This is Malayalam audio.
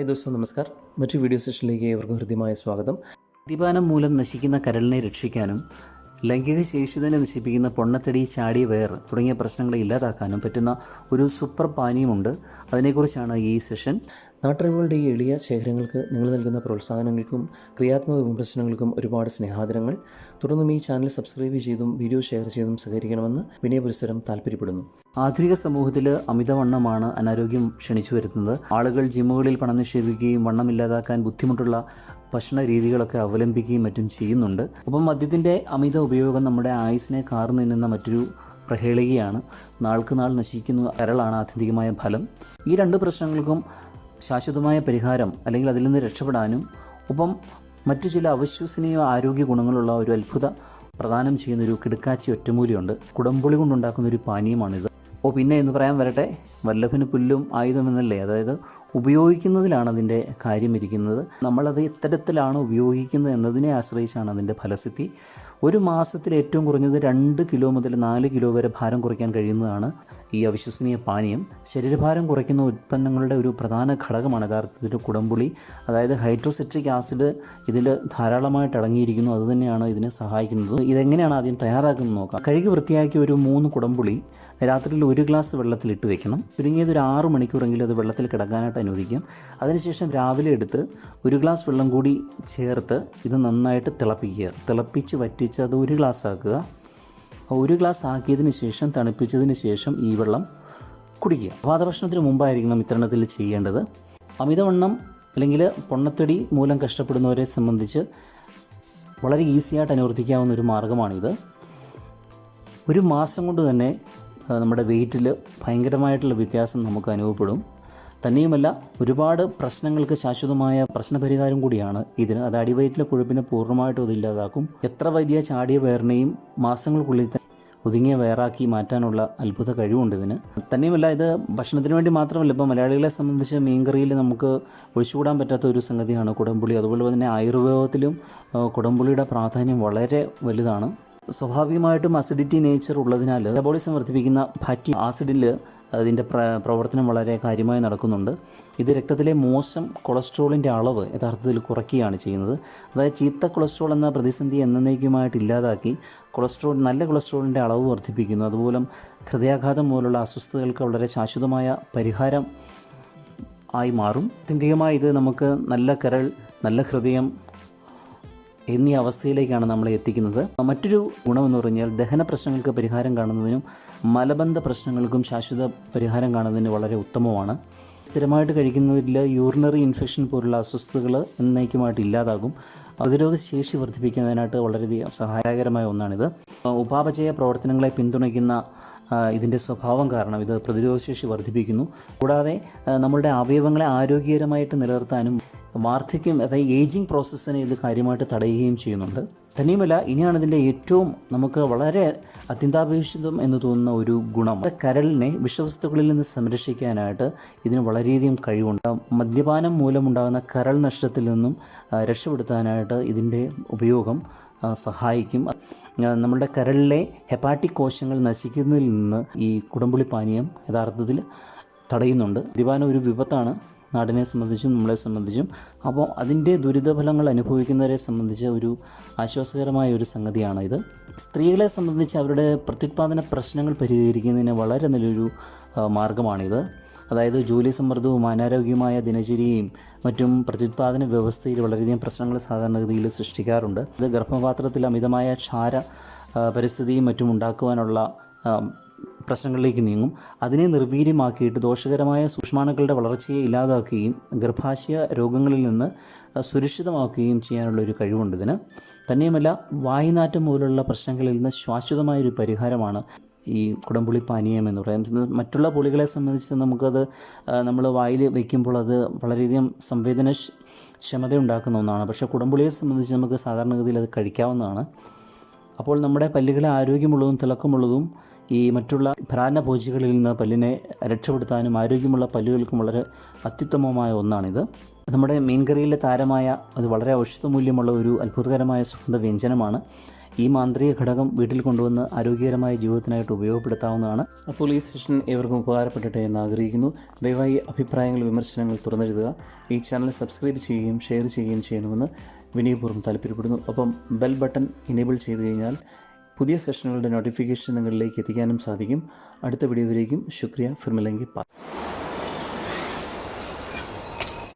ഹായ് ദോസ്തോ നമസ്കാർ. മറ്റു വീഡിയോ സെഷനിലേക്ക് ഏവർക്കും ഹൃദ്യമായ സ്വാഗതം. മദ്യപാനം മൂലം നശിക്കുന്ന കരളിനെ രക്ഷിക്കാനും ലൈംഗിക ശേഷി തന്നെ നശിപ്പിക്കുന്ന പൊണ്ണത്തടി ചാടി വയർ തുടങ്ങിയ പ്രശ്നങ്ങളെ ഇല്ലാതാക്കാനും പറ്റുന്ന ഒരു സൂപ്പർ പാനീയമുണ്ട്. അതിനെക്കുറിച്ചാണ് ഈ സെഷൻ. നാട്ടറിവുകളുടെ ഈ എളിയ ശേഖരങ്ങൾക്ക് നിങ്ങൾ നൽകുന്ന പ്രോത്സാഹനങ്ങൾക്കും ക്രിയാത്മക വിമർശനങ്ങൾക്കും ഒരുപാട് സ്നേഹാദരങ്ങൾ. തുടർന്നും ഈ ചാനൽ സബ്സ്ക്രൈബ് ചെയ്തും വീഡിയോ ഷെയർ ചെയ്തും സഹകരിക്കണമെന്ന് വിനയപുരസ്സരം താല്പര്യപ്പെടുന്നു ആധുനിക സമൂഹത്തിൽ അമിതവണ്ണമാണ് അനാരോഗ്യം ക്ഷണിച്ചു വരുത്തുന്നത്. ആളുകൾ ജിമ്മുകളിൽ പണം നിക്ഷേപിക്കുകയും വണ്ണമില്ലാതാക്കാൻ ബുദ്ധിമുട്ടുള്ള ഭക്ഷണ രീതികളൊക്കെ അവലംബിക്കുകയും മറ്റും ചെയ്യുന്നുണ്ട്. അപ്പം മദ്യത്തിന്റെ അമിത ഉപയോഗം നമ്മുടെ ആയുസിനെ കാർന്നു നിന്നുന്ന മറ്റൊരു പ്രഹേളികയാണ്. നാൾക്ക് നാൾ നശിക്കുന്ന കരളാണ് ആത്യന്തികമായ ഫലം. ഈ രണ്ട് പ്രശ്നങ്ങൾക്കും ശാശ്വതമായ പരിഹാരം അല്ലെങ്കിൽ അതിൽ നിന്ന് രക്ഷപ്പെടാനും ഒപ്പം മറ്റു ചില അവിശ്വസനീയ ആരോഗ്യ ഗുണങ്ങളുള്ള ഒരു അത്ഭുത പ്രദാനം ചെയ്യുന്നൊരു കിടക്കാച്ചി ഒറ്റമൂലിയുണ്ട്. കുടംപുളി കൊണ്ടുണ്ടാക്കുന്ന ഒരു പാനീയമാണിത്. ഓ പിന്നെ എന്ന് പറയാൻ വരട്ടെ വല്ലഭന് പുല്ലും ആയുധമെന്നല്ലേ അതായത് ഉപയോഗിക്കുന്നതിലാണ് അതിന്റെ കാര്യം ഇരിക്കുന്നത്. നമ്മളത് ഇത്തരത്തിലാണ് ഉപയോഗിക്കുന്നത് എന്നതിനെ ആശ്രയിച്ചാണ് അതിന്റെ ഫലസിദ്ധി. ഒരു മാസത്തിൽ ഏറ്റവും കുറഞ്ഞത് രണ്ട് കിലോ മുതൽ നാല് കിലോ വരെ ഭാരം കുറയ്ക്കാൻ കഴിയുന്നതാണ് ഈ അവിശ്വസനീയ പാനീയം. ശരീരഭാരം കുറയ്ക്കുന്ന ഉൽപ്പന്നങ്ങളുടെ ഒരു പ്രധാന ഘടകമാണ് യഥാർത്ഥത്തിൽ കുടംപുളി. അതായത് ഹൈഡ്രോസിട്രിക് ആസിഡ് ഇതിൽ ധാരാളമായിട്ട് അടങ്ങിയിരിക്കുന്നു. അതുതന്നെയാണ് ഇതിനെ സഹായിക്കുന്നത്. ഇതെങ്ങനെയാണ് ആദ്യം തയ്യാറാക്കുന്നത് നോക്കാം. കഴുകി വൃത്തിയാക്കിയ ഒരു മൂന്ന് കുടംപുളി രാത്രിയിൽ ഒരു ഗ്ലാസ് വെള്ളത്തിൽ ഇട്ട് വെക്കണം. ചുരുങ്ങിയത് ഒരു ആറ് മണിക്കൂറെങ്കിലും അത് വെള്ളത്തിൽ കിടക്കാനായിട്ട് അനുവദിക്കും. അതിനുശേഷം രാവിലെ എടുത്ത് ഒരു ഗ്ലാസ് വെള്ളം കൂടി ചേർത്ത് ഇത് നന്നായിട്ട് തിളപ്പിക്കുക. തിളപ്പിച്ച് വറ്റിച്ച് അത് ഒരു ഗ്ലാസ് ആക്കുക. ഒരു ഗ്ലാസ് ആക്കിയതിന് ശേഷം തണുപ്പിച്ചതിന് ശേഷം ഈ വെള്ളം കുടിക്കുക. വാദഭക്ഷണത്തിന് മുമ്പായിരിക്കണം ഇത്തരണത്തിൽ ചെയ്യേണ്ടത്. അമിതവണ്ണം അല്ലെങ്കിൽ പൊണ്ണത്തടി മൂലം കഷ്ടപ്പെടുന്നവരെ സംബന്ധിച്ച് വളരെ ഈസിയായിട്ട് അനുവർത്തിക്കാവുന്ന ഒരു മാർഗമാണിത് ഒരു മാസം കൊണ്ട് തന്നെ നമ്മുടെ വെയിറ്റിൽ ഭയങ്കരമായിട്ടുള്ള വ്യത്യാസം നമുക്ക് അനുഭവപ്പെടും. തന്നെയുമല്ല ഒരുപാട് പ്രശ്നങ്ങൾക്ക് ശാശ്വതമായ പ്രശ്നപരിഹാരം കൂടിയാണ് ഇതിന്. അത് അടിവയറ്റിലെ കൊഴുപ്പിനെ പൂർണമായിട്ടും അത് ഇല്ലാതാക്കും. എത്ര വലിയ ചാടിയ വേറിനെയും മാസങ്ങൾക്കുള്ളിൽ ഒതുങ്ങിയ വേറാക്കി മാറ്റാനുള്ള അത്ഭുത കഴിവുണ്ട് ഇതിന്. തന്നെയുമല്ല ഇത് ഭക്ഷണത്തിന് വേണ്ടി മാത്രമല്ല ഇപ്പോൾ മലയാളികളെ സംബന്ധിച്ച് മീൻകറിയിൽ നമുക്ക് ഒഴിച്ചുകൂടാൻ പറ്റാത്ത ഒരു സംഗതിയാണ് കുടംപുളി. അതുപോലെ തന്നെ ആയുർവേദത്തിലും കുടംപുളിയുടെ പ്രാധാന്യം വളരെ വലുതാണ്. സ്വാഭാവികമായിട്ടും അസിഡിറ്റി നേച്ചർ ഉള്ളതിനാൽ മെറ്റബോളിസം വർദ്ധിപ്പിക്കുന്ന ഫാറ്റി ആസിഡിൽ അതിന്റെ പ്ര പ്രവർത്തനം വളരെ കാര്യമായി നടക്കുന്നുണ്ട്. ഇത് രക്തത്തിലെ മോശം കൊളസ്ട്രോളിന്റെ അളവ് യഥാർത്ഥത്തിൽ കുറയ്ക്കുകയാണ് ചെയ്യുന്നത്. അതായത് ചീത്ത കൊളസ്ട്രോൾ എന്ന പ്രതിസന്ധി എന്നേക്കുമായിട്ട് ഇല്ലാതാക്കി കൊളസ്ട്രോൾ നല്ല കൊളസ്ട്രോളിന്റെ അളവ് വർദ്ധിപ്പിക്കുന്നു. അതുപോലെ ഹൃദയാഘാതം പോലുള്ള അസ്വസ്ഥതകൾക്ക് വളരെ ശാശ്വതമായ പരിഹാരം ആയി മാറും. ആത്യന്തികമായി ഇത് നമുക്ക് നല്ല കരൾ നല്ല ഹൃദയം എന്നീ അവസ്ഥയിലേക്കാണ് നമ്മളെ എത്തിക്കുന്നത്. മറ്റൊരു ഗുണമെന്ന് പറഞ്ഞാൽ ദഹന പ്രശ്നങ്ങൾക്ക് പരിഹാരം കാണുന്നതിനും മലബന്ധ പ്രശ്നങ്ങൾക്കും ശാശ്വത പരിഹാരം കാണുന്നതിന് വളരെ ഉത്തമമാണ്. സ്ഥിരമായിട്ട് കഴിക്കുന്നതിൽ യൂറിനറി ഇൻഫെക്ഷൻ പോലുള്ള അസ്വസ്ഥതകൾ എന്നേക്കുമായിട്ട് ഇല്ലാതാകും. പ്രതിരോധ ശേഷി വർദ്ധിപ്പിക്കുന്നതിനായിട്ട് വളരെയധികം സഹായകരമായ ഒന്നാണിത്. ഉപാപചയ പ്രവർത്തനങ്ങളെ പിന്തുണയ്ക്കുന്ന ഇതിന്റെ സ്വഭാവം കാരണം ഇത് പ്രതിരോധശേഷി വർദ്ധിപ്പിക്കുന്നു. കൂടാതെ നമ്മളുടെ അവയവങ്ങളെ ആരോഗ്യകരമായിട്ട് നിലനിർത്താനും വാർദ്ധക്യം അതായത് ഏജിങ് പ്രോസസ്സിനെ ഇത് കാര്യമായിട്ട് തടയുകയും ചെയ്യുന്നുണ്ട്. തന്നെയുമല്ല ഇനിയാണ് ഇതിന്റെ ഏറ്റവും നമുക്ക് വളരെ അത്യന്താപേക്ഷിതം എന്ന് തോന്നുന്ന ഒരു ഗുണം. കരളിനെ വിഷവസ്തുക്കളിൽ നിന്ന് സംരക്ഷിക്കാനായിട്ട് ഇതിന് വളരെയധികം കഴിവുണ്ട്. മദ്യപാനം മൂലമുണ്ടാകുന്ന കരൾ നഷ്ടത്തിൽ നിന്നും രക്ഷപ്പെടുത്താനായിട്ട് ഇതിന്റെ ഉപയോഗം സഹായിക്കും. നമ്മുടെ കരളിലെ ഹെപ്പാറ്റിക് കോശങ്ങൾ നശിക്കുന്നതിൽ നിന്ന് ഈ കുടംപുളി പാനീയം യഥാർത്ഥത്തിൽ തടയുന്നുണ്ട്. മദ്യപാനം ഒരു വിപത്താണ്. നാടിനെ സംബന്ധിച്ചും നമ്മളെ സംബന്ധിച്ചും. അപ്പോൾ അതിന്റെ ദുരിതഫലങ്ങൾ അനുഭവിക്കുന്നവരെ സംബന്ധിച്ച് ഒരു ആശ്വാസകരമായ ഒരു സംഗതിയാണ് ഇത്. സ്ത്രീകളെ സംബന്ധിച്ച് അവരുടെ പ്രത്യുത്പാദന പ്രശ്നങ്ങൾ പരിഹരിക്കുന്നതിന് വളരെ നല്ലൊരു മാർഗമാണിത്. അതായത് ജോലി സമ്മർദ്ദവും അനാരോഗ്യമായ ദിനചര്യയും മറ്റും പ്രത്യുത്പാദന വ്യവസ്ഥയിൽ വളരെയധികം പ്രശ്നങ്ങൾ സാധാരണഗതിയിൽ സൃഷ്ടിക്കാറുണ്ട്. ഇത് ഗർഭപാത്രത്തിൽ അമിതമായ ക്ഷാര പരിസ്ഥിതിയും മറ്റും ഉണ്ടാക്കുവാനുള്ള പ്രശ്നങ്ങളിലേക്ക് നീങ്ങും. അതിനെ നിർവീര്യമാക്കിയിട്ട് ദോഷകരമായ സൂക്ഷ്മാണുക്കളുടെ വളർച്ചയെ ഇല്ലാതാക്കുകയും ഗർഭാശയ രോഗങ്ങളിൽ നിന്ന് സുരക്ഷിതമാക്കുകയും ചെയ്യാനുള്ള ഒരു കഴിവുണ്ട് ഇതിന്. തന്നെയുമല്ല വായുനാറ്റം പോലുള്ള പ്രശ്നങ്ങളിൽ നിന്ന് ശാശ്വതമായൊരു പരിഹാരമാണ് ഈ കുടംപുളി പാനീയം എന്ന് പറയുന്നത് മറ്റുള്ള പുളികളെ സംബന്ധിച്ച് നമുക്കത് നമ്മൾ വായിൽ വയ്ക്കുമ്പോൾ അത് വളരെയധികം സംവേദന ക്ഷ- ക്ഷമത ഉണ്ടാക്കുന്ന ഒന്നാണ്. പക്ഷേ കുടംപുളിയെ സംബന്ധിച്ച് നമുക്ക് സാധാരണഗതിയിൽ അത് കഴിക്കാവുന്നതാണ്. അപ്പോൾ നമ്മുടെ പല്ലുകളെ ആരോഗ്യമുള്ളതും തിളക്കമുള്ളതും ഈ മറ്റുള്ള ഭ്രാനഭോജികളിൽ നിന്ന് പല്ലിനെ രക്ഷപ്പെടുത്താനും ആരോഗ്യമുള്ള പല്ലുകൾക്കും വളരെ അത്യുത്തമമായ ഒന്നാണിത്. നമ്മുടെ മീൻകറിയിലെ താരമായ അത് വളരെ ഔഷധമൂല്യമുള്ള ഒരു അത്ഭുതകരമായ സുഗന്ധ വ്യഞ്ജനമാണ് ഈ മാന്ത്രിക ഘടകം വീട്ടിൽ കൊണ്ടുവന്ന് ആരോഗ്യകരമായ ജീവിതത്തിനായിട്ട് ഉപയോഗപ്പെടുത്താവുന്നതാണ്. അപ്പോൾ ഈ സെഷൻ ഏവർക്കും ഉപകാരപ്പെടട്ടെ എന്ന് ആഗ്രഹിക്കുന്നു. ദയവായി അഭിപ്രായങ്ങൾ വിമർശനങ്ങൾ തുറന്നെഴുതുക. ഈ ചാനൽ സബ്സ്ക്രൈബ് ചെയ്യുകയും ഷെയർ ചെയ്യുകയും ചെയ്യണമെന്ന് വിനയപൂർവം താല്പര്യപ്പെടുന്നു. അപ്പം ബെൽ ബട്ടൺ ഇനേബിൾ ചെയ്തു കഴിഞ്ഞാൽ പുതിയ സെഷനുകളുടെ നോട്ടിഫിക്കേഷൻ നിങ്ങളിലേക്ക് എത്തിക്കാനും സാധിക്കും. അടുത്ത വീഡിയോയിലേക്കും ശുക്രിയ. ഫിർമിലെങ്കി പാ